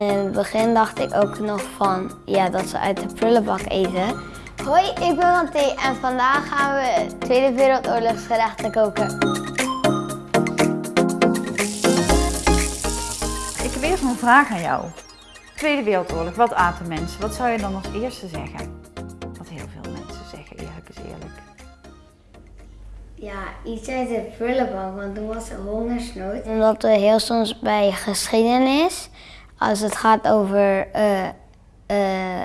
In het begin dacht ik ook nog van ja, dat ze uit de prullenbak eten. Hoi, ik ben Wanté en vandaag gaan we Tweede Wereldoorlogsgerechten koken. Ik heb eerst een vraag aan jou. Tweede Wereldoorlog, wat aten mensen? Wat zou je dan als eerste zeggen? Wat heel veel mensen zeggen, eerlijk is eerlijk. Ja, iets uit de prullenbak, want toen was er hongersnood. Omdat we heel soms bij geschiedenis, als het gaat over eh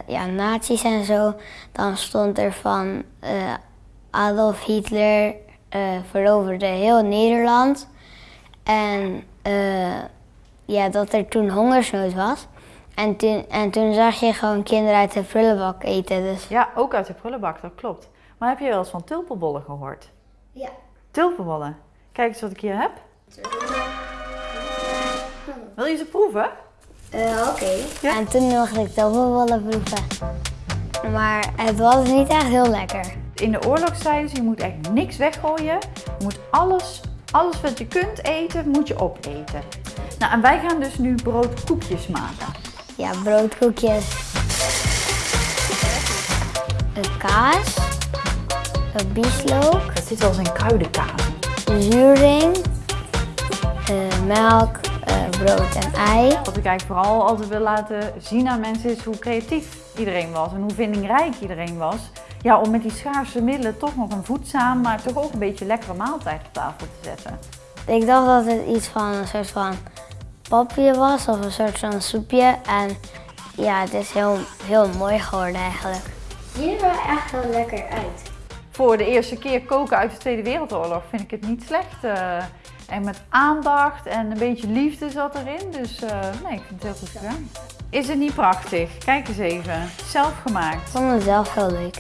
ja, nazi's en zo, dan stond er van eh, Adolf Hitler veroverde heel Nederland. En ja, dat er toen hongersnood was. En toen, en toen zag je gewoon kinderen uit de prullenbak eten. Dus Ja, ook uit de prullenbak, dat klopt. Maar heb je wel eens van tulpenbollen gehoord? ja. Tulpenbollen. Kijk eens wat ik hier heb. Wil je ze proeven? Eh, Oké. Ja? En toen mocht ik willen proeven. Maar het was niet echt heel lekker. In de oorlog ze, je moet echt niks weggooien. Je moet alles, alles wat je kunt eten, moet je opeten. Nou, en wij gaan dus nu broodkoekjes maken. Ja, broodkoekjes. Een kaas. Een bieslook. Dat zit eens in kruidenkaas. Zuring. eh, melk. Eh, brood en ei. Wat ik eigenlijk vooral altijd wil laten zien aan mensen is hoe creatief iedereen was en hoe vindingrijk iedereen was. Ja, om met die schaarse middelen toch nog een voedzaam, maar toch ook een beetje lekkere maaltijd op tafel te zetten. Ik dacht dat het iets van een soort van papje was of een soort van soepje. En ja, het is heel, heel mooi geworden eigenlijk. Ziet er wel echt heel lekker uit. Voor de eerste keer koken uit de Tweede Wereldoorlog vind ik het niet slecht. eh, en met aandacht en een beetje liefde zat erin. Dus eh, nee, ik vind het heel goed gedaan. Is het niet prachtig? Kijk eens even. Zelf gemaakt. Ik vond het zelf heel leuk.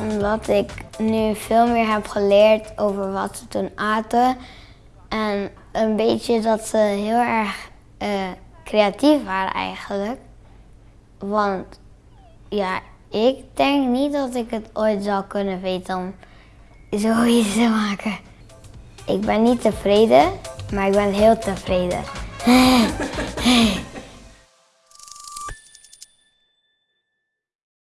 Omdat ik nu veel meer heb geleerd over wat ze toen aten. En een beetje dat ze heel erg eh, creatief waren eigenlijk. Want ja, ik denk niet dat ik het ooit zou kunnen weten om zoiets te maken. Ik ben niet tevreden, maar ik ben heel tevreden.